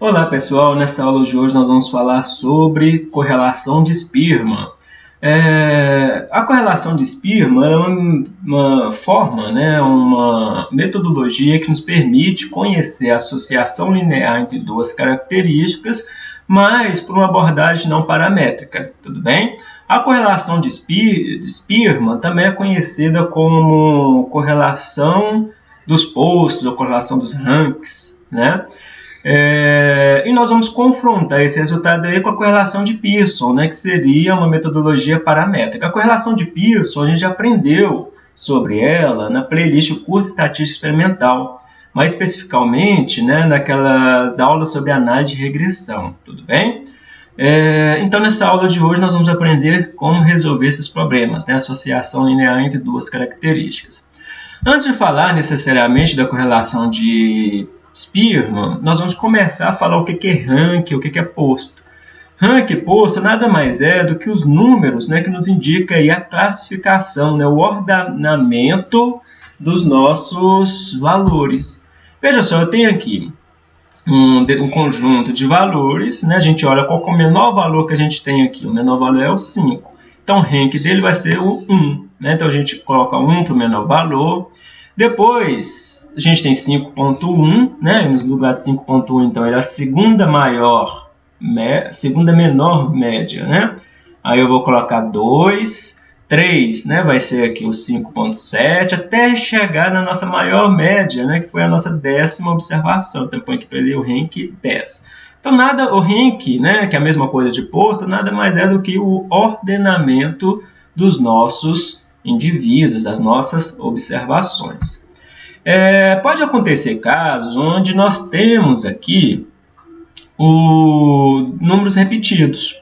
Olá pessoal, nessa aula de hoje nós vamos falar sobre correlação de Spearman. É, a correlação de Spearman é uma, uma, forma, né, uma metodologia que nos permite conhecer a associação linear entre duas características, mas por uma abordagem não paramétrica, tudo bem? A correlação de, Spear, de Spearman também é conhecida como correlação dos postos ou correlação dos ranks, né? É, e nós vamos confrontar esse resultado aí com a correlação de Pearson, né, que seria uma metodologia paramétrica. A correlação de Pearson, a gente já aprendeu sobre ela na playlist Curso Estatística Experimental, mais especificamente né, naquelas aulas sobre análise de regressão, tudo bem? É, então, nessa aula de hoje, nós vamos aprender como resolver esses problemas, né, associação linear entre duas características. Antes de falar necessariamente da correlação de Spearman, nós vamos começar a falar o que é rank, o que é posto. Rank posto nada mais é do que os números né, que nos indica aí a classificação, né, o ordenamento dos nossos valores. Veja só, eu tenho aqui um, um, conjunto de valores, né? a gente olha qual é o menor valor que a gente tem aqui, o menor valor é o 5. Então o rank dele vai ser o 1, né? então a gente coloca 1 para o menor valor, depois, a gente tem 5.1, né? no lugar de 5.1, então, ele é a segunda maior, segunda menor média, né? Aí eu vou colocar 2, 3, né? Vai ser aqui o 5.7, até chegar na nossa maior média, né? Que foi a nossa décima observação. Então, põe aqui para ele o rank 10. Então, nada, o rank, né? Que é a mesma coisa de posto, nada mais é do que o ordenamento dos nossos indivíduos, as nossas observações. É, pode acontecer casos onde nós temos aqui o, números repetidos.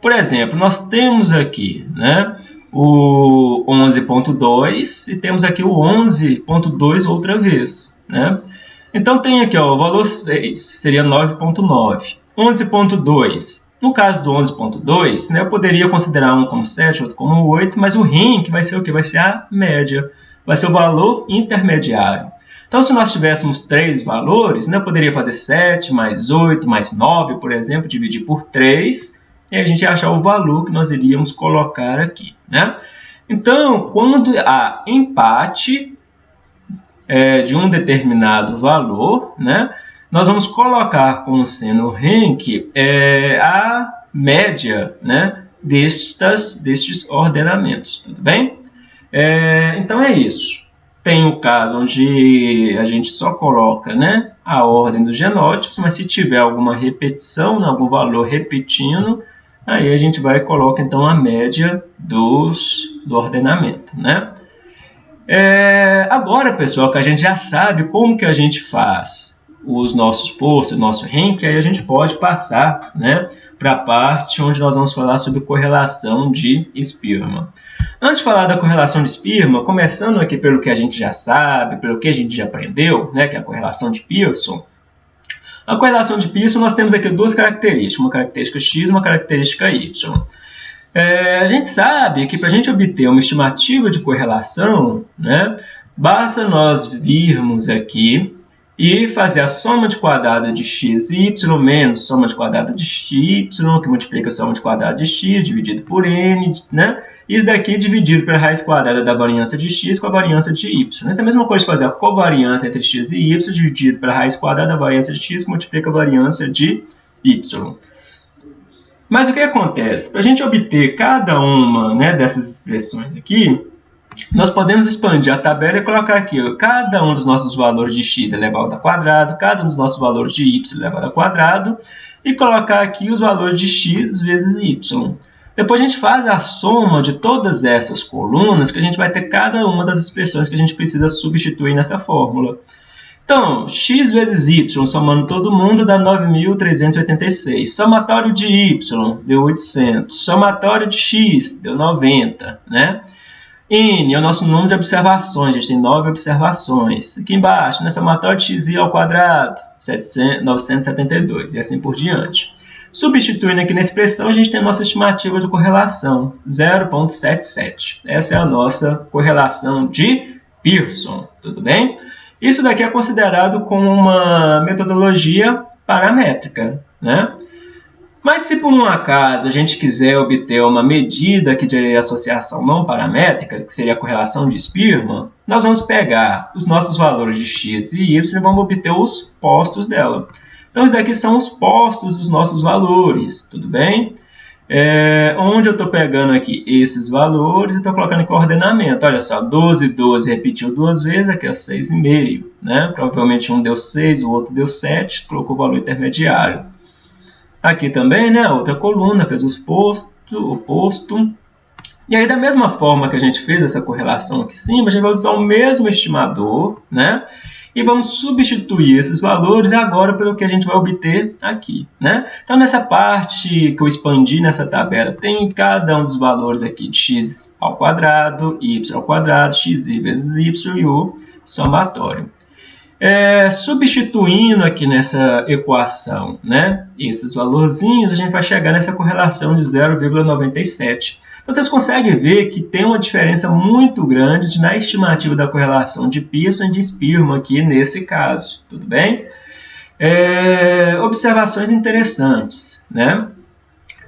Por exemplo, nós temos aqui né, o 11.2 e temos aqui o 11.2 outra vez. Né? Então tem aqui ó, o valor 6, seria 9.9. 11.2 no caso do 11.2, né, eu poderia considerar um como 7, outro como 8, mas o rank vai ser o que? Vai ser a média, vai ser o valor intermediário. Então, se nós tivéssemos três valores, né, eu poderia fazer 7 mais 8 mais 9, por exemplo, dividir por 3, e a gente ia achar o valor que nós iríamos colocar aqui. Né? Então, quando há empate é, de um determinado valor, né, nós vamos colocar como sendo rank é, a média né, destas, destes ordenamentos, tudo bem? É, então é isso. Tem o caso onde a gente só coloca né, a ordem dos genótipos, mas se tiver alguma repetição, né, algum valor repetindo, aí a gente vai e coloca então a média dos, do ordenamento. Né? É, agora, pessoal, que a gente já sabe como que a gente faz os nossos posts, o nosso rank, aí a gente pode passar né, para a parte onde nós vamos falar sobre correlação de Spearman. Antes de falar da correlação de Spearman, começando aqui pelo que a gente já sabe, pelo que a gente já aprendeu, né, que é a correlação de Pearson, a correlação de Pearson nós temos aqui duas características, uma característica x e uma característica y. É, a gente sabe que para a gente obter uma estimativa de correlação, né, basta nós virmos aqui e fazer a soma de quadrado de x e y menos soma de quadrado de y, que multiplica a soma de quadrado de x dividido por n, né? Isso daqui dividido pela raiz quadrada da variância de x com a variância de y. Essa é a mesma coisa de fazer a covariância entre x e y dividido pela raiz quadrada da variância de x que multiplica a variância de y. Mas o que acontece? Para a gente obter cada uma né, dessas expressões aqui, nós podemos expandir a tabela e colocar aqui ó, cada um dos nossos valores de x elevado ao quadrado, cada um dos nossos valores de y elevado ao quadrado, e colocar aqui os valores de x vezes y. Depois a gente faz a soma de todas essas colunas, que a gente vai ter cada uma das expressões que a gente precisa substituir nessa fórmula. Então, x vezes y, somando todo mundo, dá 9.386. Somatório de y, deu 800. Somatório de x, deu 90. Né? N é o nosso número de observações, a gente tem 9 observações. Aqui embaixo, nessa somatório de xi ao quadrado, 700, 972, e assim por diante. Substituindo aqui na expressão, a gente tem a nossa estimativa de correlação, 0,77. Essa é a nossa correlação de Pearson, tudo bem? Isso daqui é considerado como uma metodologia paramétrica. Né? Mas se por um acaso a gente quiser obter uma medida aqui de associação não paramétrica, que seria a correlação de Spearman, nós vamos pegar os nossos valores de x e y e vamos obter os postos dela. Então, isso daqui são os postos dos nossos valores, tudo bem? É, onde eu estou pegando aqui esses valores e estou colocando em coordenamento. Olha só, 12, 12 repetiu duas vezes, aqui é 6,5. Né? Provavelmente um deu 6, o outro deu 7, colocou o valor intermediário. Aqui também, né, outra coluna, fez os postos, o posto. E aí, da mesma forma que a gente fez essa correlação aqui em cima, a gente vai usar o mesmo estimador, né? E vamos substituir esses valores agora pelo que a gente vai obter aqui, né? Então, nessa parte que eu expandi nessa tabela, tem cada um dos valores aqui de x ao quadrado, y ao quadrado, xi vezes y e o somatório. É, substituindo aqui nessa equação né, esses valorzinhos, a gente vai chegar nessa correlação de 0,97. Então, vocês conseguem ver que tem uma diferença muito grande na estimativa da correlação de Pearson e de Spearman aqui nesse caso, tudo bem? É, observações interessantes, né?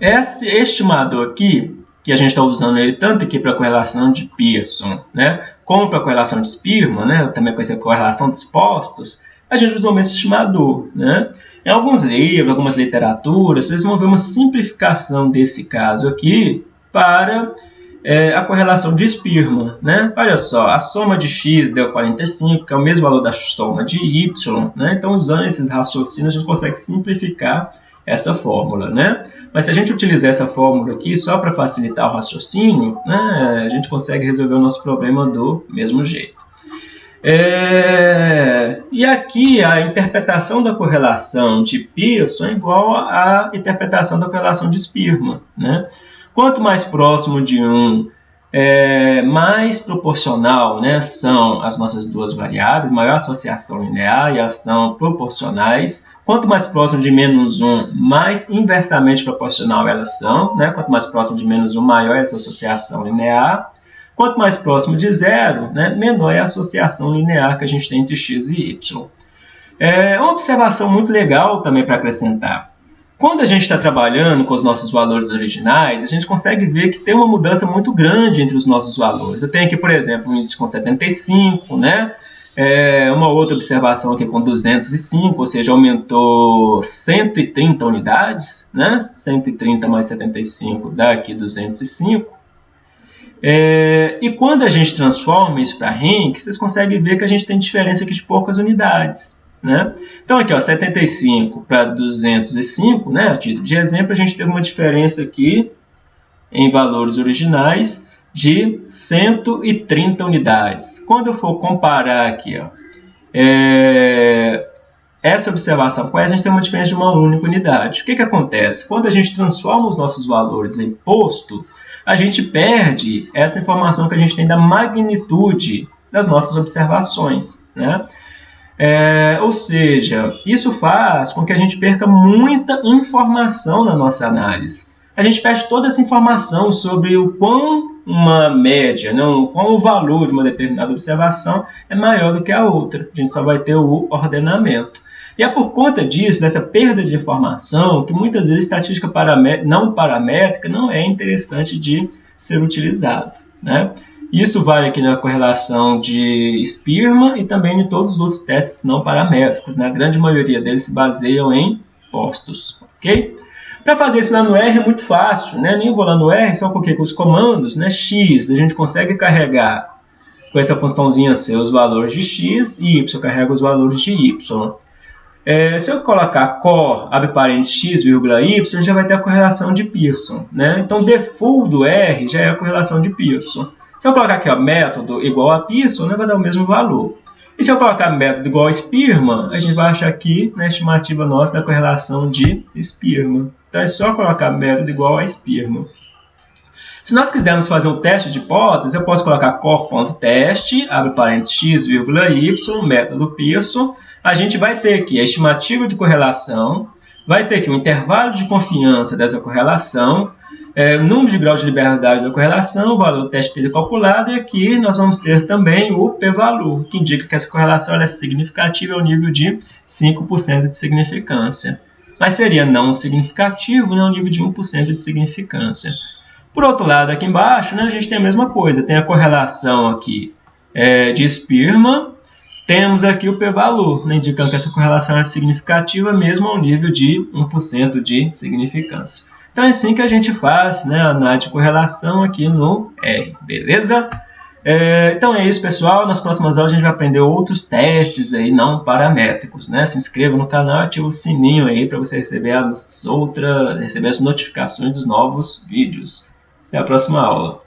Esse estimador aqui, que a gente está usando ele tanto aqui para a correlação de Pearson, né, como para a correlação de Spearman, né, também conhecida correlação de expostos, a gente usa o mesmo estimador. Né? Em alguns livros, algumas literaturas, vocês vão ver uma simplificação desse caso aqui para é, a correlação de Spearman. Né? Olha só, a soma de x deu 45, que é o mesmo valor da soma de y. Né? Então, usando esses raciocínios, a gente consegue simplificar essa fórmula. Né? Mas se a gente utilizar essa fórmula aqui só para facilitar o raciocínio, né, a gente consegue resolver o nosso problema do mesmo jeito. É, e aqui a interpretação da correlação de Pearson é igual à interpretação da correlação de Spearman. Né? Quanto mais próximo de um, é, mais proporcional né, são as nossas duas variáveis, maior associação linear e ação proporcionais, Quanto mais próximo de menos 1, mais inversamente proporcional elas são. Né? Quanto mais próximo de menos 1, maior é essa associação linear. Quanto mais próximo de zero, né, menor é a associação linear que a gente tem entre x e y. É uma observação muito legal também para acrescentar. Quando a gente está trabalhando com os nossos valores originais, a gente consegue ver que tem uma mudança muito grande entre os nossos valores. Eu tenho aqui, por exemplo, um índice com 75, né? É, uma outra observação aqui com 205, ou seja, aumentou 130 unidades, né? 130 mais 75 dá aqui 205. É, e quando a gente transforma isso para rank, vocês conseguem ver que a gente tem diferença aqui de poucas unidades. Né? Então, aqui, ó, 75 para 205, né, a título de exemplo, a gente teve uma diferença aqui em valores originais de 130 unidades. Quando eu for comparar aqui, ó, é, essa observação com essa, a gente tem uma diferença de uma única unidade. O que, que acontece? Quando a gente transforma os nossos valores em posto, a gente perde essa informação que a gente tem da magnitude das nossas observações. Né? É, ou seja, isso faz com que a gente perca muita informação na nossa análise. A gente perde toda essa informação sobre o quão uma média, não, qual o valor de uma determinada observação é maior do que a outra. A gente só vai ter o ordenamento. E é por conta disso, dessa perda de informação, que muitas vezes estatística não paramétrica não é interessante de ser utilizado. Né? Isso vale aqui na correlação de Spearman e também em todos os outros testes não paramétricos. Né? A grande maioria deles se baseiam em postos. Para fazer isso lá no R é muito fácil, né? Nem vou lá no R, só porque com os comandos, né? X, a gente consegue carregar com essa funçãozinha C os valores de X e Y carrega os valores de Y. É, se eu colocar core, abre parênteses, x, y, já vai ter a correlação de Pearson. Né? Então, default do R já é a correlação de Pearson. Se eu colocar aqui ó, método igual a Pearson, né, vai dar o mesmo valor. E se eu colocar método igual a Spearman, a gente vai achar aqui na estimativa nossa da correlação de Spearman. Então é só colocar método igual a Spearman. Se nós quisermos fazer um teste de hipótese, eu posso colocar core.teste, abre parênteses x, y, método Pearson. A gente vai ter aqui a estimativa de correlação, vai ter aqui o intervalo de confiança dessa correlação, é, número de graus de liberdade da correlação, o valor do teste dele calculado, e aqui nós vamos ter também o p-valor, que indica que essa correlação é significativa ao nível de 5% de significância. Mas seria não significativo né, ao nível de 1% de significância. Por outro lado, aqui embaixo, né, a gente tem a mesma coisa, tem a correlação aqui é, de Spearman, temos aqui o p-valor, né, indicando que essa correlação é significativa mesmo ao nível de 1% de significância. Então é assim que a gente faz né, a análise de correlação aqui no R, beleza? É, então é isso, pessoal. Nas próximas aulas a gente vai aprender outros testes aí não paramétricos, né? Se inscreva no canal e ative o sininho aí para você receber as outras, receber as notificações dos novos vídeos. Até a próxima aula.